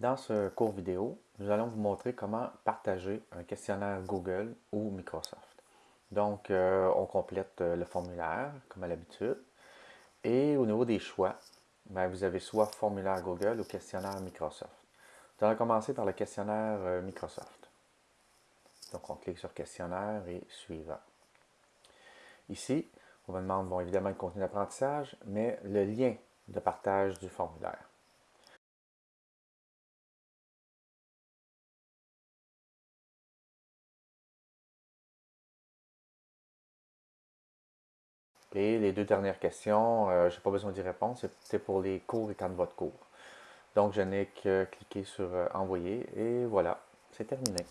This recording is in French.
Dans ce cours vidéo, nous allons vous montrer comment partager un questionnaire Google ou Microsoft. Donc, euh, on complète euh, le formulaire, comme à l'habitude. Et au niveau des choix, ben, vous avez soit formulaire Google ou questionnaire Microsoft. Nous allons commencer par le questionnaire euh, Microsoft. Donc, on clique sur questionnaire et suivant. Ici, on va demander bon, évidemment le contenu d'apprentissage, mais le lien de partage du formulaire. Et les deux dernières questions, euh, je n'ai pas besoin d'y répondre, c'est pour les cours et quand de cours. Donc, je n'ai que cliquer sur euh, Envoyer et voilà, c'est terminé.